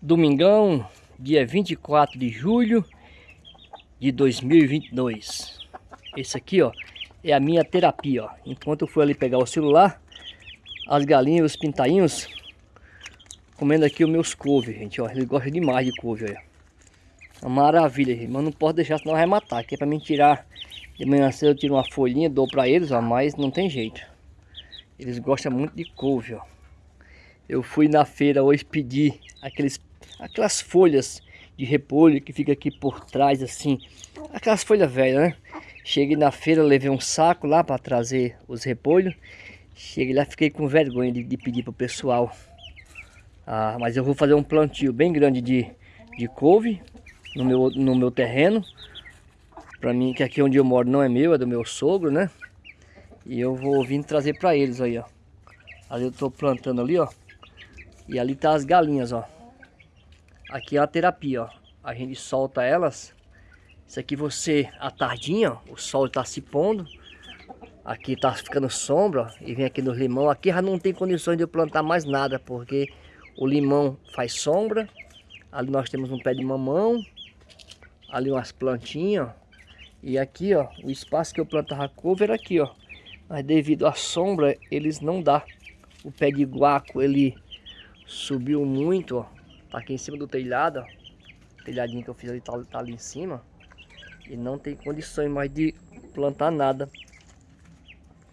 Domingão, dia 24 de julho de 2022. Esse aqui, ó, é a minha terapia, ó. Enquanto eu fui ali pegar o celular, as galinhas, os pintainhos, comendo aqui os meus couves, gente, ó. Eles gostam demais de couve, olha. Uma maravilha, gente. Mas não posso deixar, senão vai matar. Aqui é pra mim tirar, de manhã cedo eu tiro uma folhinha, dou pra eles, ó. Mas não tem jeito. Eles gostam muito de couve, ó. Eu fui na feira hoje pedir aqueles, aquelas folhas de repolho que fica aqui por trás assim. Aquelas folhas velhas, né? Cheguei na feira, levei um saco lá para trazer os repolhos. Cheguei lá, fiquei com vergonha de, de pedir pro pessoal. Ah, mas eu vou fazer um plantio bem grande de, de couve no meu, no meu terreno. Para mim, que aqui onde eu moro não é meu, é do meu sogro, né? E eu vou vir trazer para eles aí, ó. Ali eu tô plantando ali, ó. E ali tá as galinhas, ó. Aqui é a terapia, ó. A gente solta elas. Isso aqui você, à tardinha, ó, o sol tá se pondo. Aqui tá ficando sombra, ó, e vem aqui no limão. Aqui já não tem condições de eu plantar mais nada, porque o limão faz sombra. Ali nós temos um pé de mamão. Ali umas plantinhas, ó. E aqui, ó, o espaço que eu plantava couve era aqui, ó. Mas devido à sombra, eles não dá. O pé de guaco, ele Subiu muito, ó. Tá aqui em cima do telhado, ó. O telhadinho que eu fiz ali tá, tá ali em cima. E não tem condições mais de plantar nada.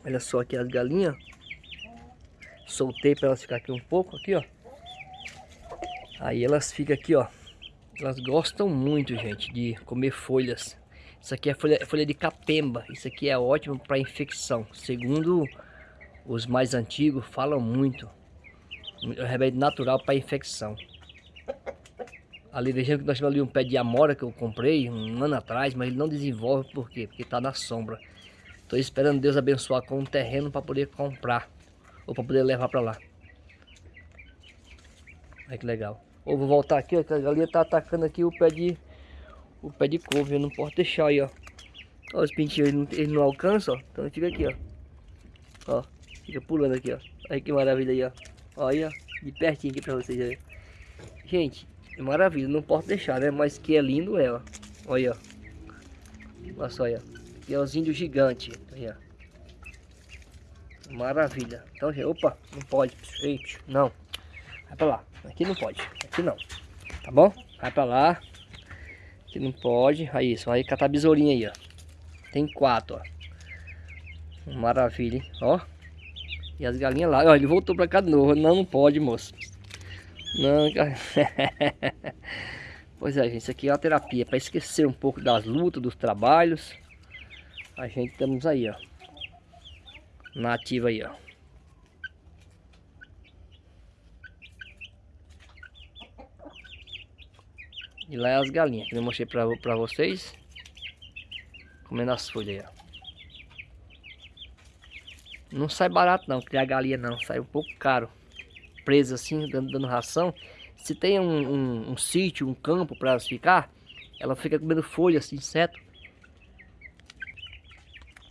Olha só aqui as galinhas. Soltei para elas ficar aqui um pouco, aqui, ó. Aí elas ficam aqui, ó. Elas gostam muito, gente, de comer folhas. Isso aqui é folha, é folha de capemba. Isso aqui é ótimo para infecção. Segundo os mais antigos, falam muito. Um remédio natural para infecção. Ali vejam que nós temos ali um pé de amora que eu comprei um ano atrás, mas ele não desenvolve por quê? Porque está na sombra. Estou esperando Deus abençoar com um terreno para poder comprar ou para poder levar para lá. Olha que legal. Ou vou voltar aqui, ó, que a galinha está atacando aqui o pé de o pé de couve, eu não posso deixar aí, ó. Ó, os pintinhos eles não, eles não ó. Então fica aqui, ó. Ó, fica pulando aqui, ó. Olha que maravilha aí, ó. Olha, de pertinho aqui pra vocês verem. Gente, é maravilha, não posso deixar, né? Mas que é lindo ó. Olha, Olha só, olha. Aqui é os índios gigantes. Olha. Maravilha. Então, gente, opa, não pode. Não. Vai pra lá. Aqui não pode. Aqui não. Tá bom? Vai pra lá. Aqui não pode. Aí, só aí catar besourinha aí, ó. Tem quatro, ó. Maravilha, hein? Ó. E as galinhas lá. Ó, ele voltou pra cá de novo. Não, não pode, moço. Não, Pois é, gente. Isso aqui é uma terapia. Pra esquecer um pouco das lutas, dos trabalhos. A gente estamos aí, ó. Na ativa aí, ó. E lá é as galinhas, que eu mostrei pra, pra vocês. Comendo as folhas aí, ó. Não sai barato não, criar galinha não, sai um pouco caro. Presa assim, dando, dando ração. Se tem um, um, um sítio, um campo para elas ficar, ela fica comendo folha, assim, inseto.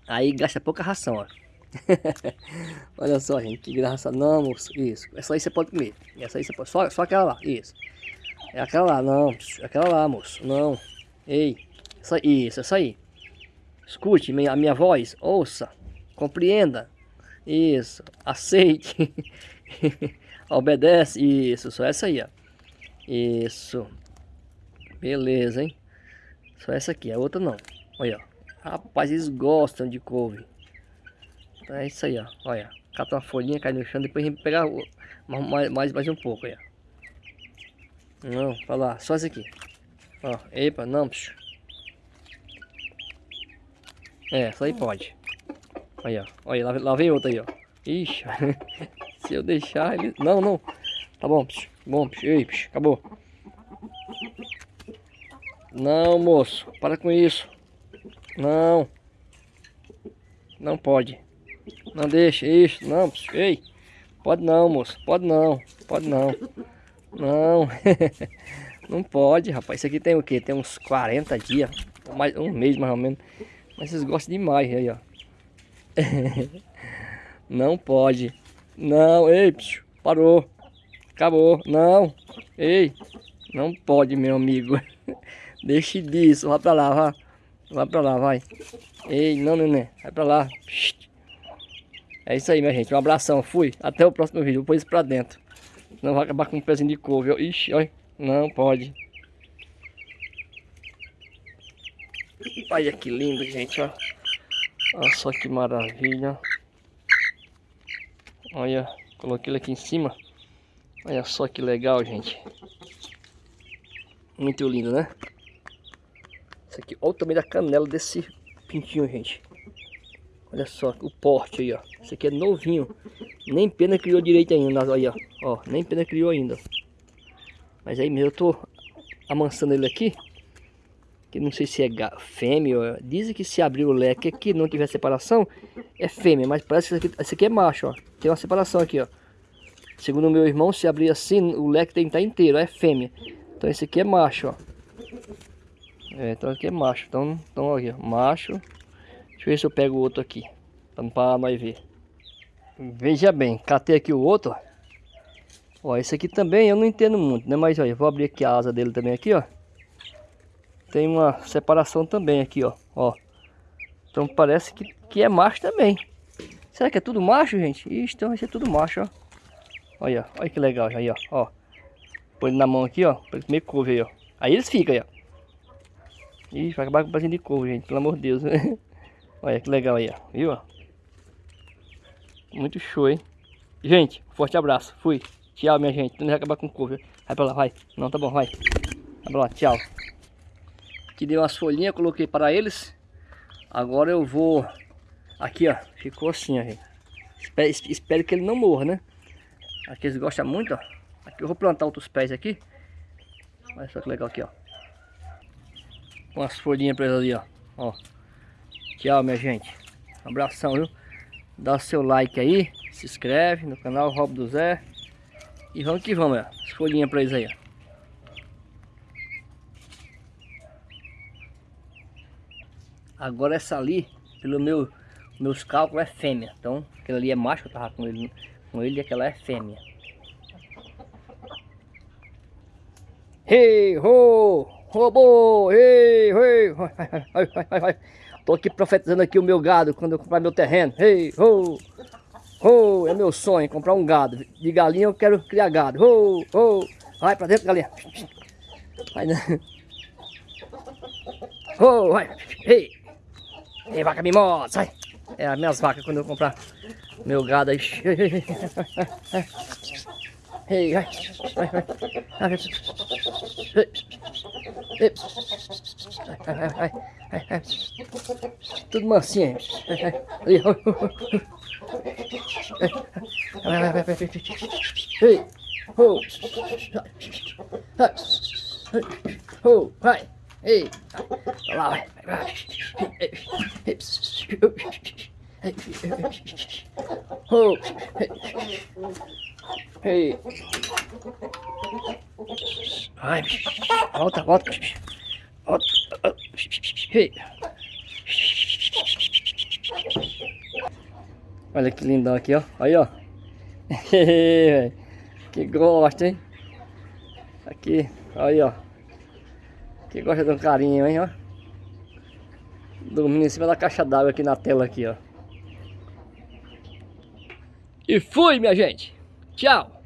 Aí gasta pouca ração, ó. Olha só, gente, que graça. Não, moço, isso. Essa aí você pode comer. Essa aí você pode. Só, só aquela lá, isso. É aquela lá, não. Aquela lá, moço. Não. Ei. Essa, isso, essa aí. Escute a minha voz. Ouça. Compreenda. Isso, aceite. Obedece. Isso, só essa aí, ó. Isso. Beleza, hein? Só essa aqui, a outra não. Olha, ó. Rapaz, eles gostam de couve. Então é isso aí, ó. Olha, cata uma folhinha, cai no chão, depois a gente pegar mais, mais, mais um pouco, olha. Não, pra lá, só esse aqui. Ó, epa, não, bicho. É, isso aí pode. Olha, olha, lá, lá vem outra aí, ó. Ixi, se eu deixar ele... Não, não. Tá bom, bom, psh, ei, psh, acabou. Não, moço, para com isso. Não. Não pode. Não deixa, isso, não, psh, ei. Pode não, moço, pode não, pode não. Não. não pode, rapaz. Isso aqui tem o quê? Tem uns 40 dias, mais, um mês mais ou menos. Mas vocês gostam demais aí, ó. não pode. Não, ei, parou. Acabou. Não. Ei. Não pode, meu amigo. Deixe disso. Vai pra lá, vai. Vai pra lá, vai. Ei, não, neném. Vai pra lá. É isso aí, minha gente. Um abração. Fui. Até o próximo vídeo. Vou pôr isso pra dentro. Não vai acabar com um pezinho de couve. Ixi, olha. Não pode. Olha que lindo, gente, ó. Olha só que maravilha. Olha, coloquei ele aqui em cima. Olha só que legal, gente. Muito lindo, né? Isso aqui, olha o tamanho da canela desse pintinho, gente. Olha só o porte aí, ó. Esse aqui é novinho. Nem pena criou direito ainda, olha, ó. Nem pena criou ainda. Mas aí mesmo eu tô amansando ele aqui. Que não sei se é fêmea. Dizem que se abrir o leque aqui não tiver separação, é fêmea. Mas parece que esse aqui, esse aqui é macho, ó. Tem uma separação aqui, ó. Segundo meu irmão, se abrir assim, o leque tem que estar inteiro, é fêmea. Então esse aqui é macho, ó. É, então aqui é macho. Então, então aqui, ó, macho. Deixa eu ver se eu pego o outro aqui. Para nós ver. Veja bem, catei aqui o outro, ó. Ó, esse aqui também eu não entendo muito, né? Mas olha, vou abrir aqui a asa dele também aqui, ó. Tem uma separação também aqui, ó. ó. Então parece que, que é macho também. Será que é tudo macho, gente? Ixi, então vai ser tudo macho, ó. Olha, olha que legal, aí, ó. ó. Põe na mão aqui, ó. Pra ele comer couve aí, ó. Aí eles ficam aí, ó. Ih, vai acabar com o pezinho de couve, gente. Pelo amor de Deus. olha que legal aí, ó. Viu, ó? Muito show, hein? Gente, forte abraço. Fui. Tchau, minha gente. Não vai acabar com couve. Vai pra lá, vai. Não, tá bom, vai. Vai pra lá, tchau. Aqui dei umas folhinhas, coloquei para eles. Agora eu vou... Aqui, ó. Ficou assim, ó. Espero, espero que ele não morra, né? Aqui eles gostam muito, ó. Aqui eu vou plantar outros pés aqui. Olha só que legal aqui, ó. Umas folhinhas pra eles ali, ó. ó. Tchau, minha gente. Um abração, viu? Dá seu like aí. Se inscreve no canal Rob do Zé. E vamos que vamos, ó. As folhinhas pra eles aí, ó. Agora essa ali, pelo meu, meus cálculos, é fêmea. Então, aquela ali é macho, eu tava com ele com ele aquela é fêmea. Hey, ho, robô, hey, hey, vai, vai, vai. Tô aqui profetizando aqui o meu gado quando eu comprar meu terreno. Hey, ho, ho, é meu sonho comprar um gado. De galinha eu quero criar gado. Ho, ho, vai pra dentro, galinha. Vai, né? Ho, vai, hey, hey, vaca mimosa, sai. É as minhas vacas quando eu comprar meu gado aí. Ei, vai. Vai, vai. Vai, vai, vai. Tudo mansinho. Ali. Vai, vai, vai, vai. Ei. Ho. Ho. Vai. Ei. Lá, vai. Vai. Oh. Hey. Ai, volta, volta. Volta. Hey. Olha que lindão aqui, ó. Aí, ó. que gosta, hein? Aqui, aí, ó. Que gosta de um carinho, hein, ó. Dormindo em cima da caixa d'água aqui na tela aqui, ó. E fui, minha gente. Tchau.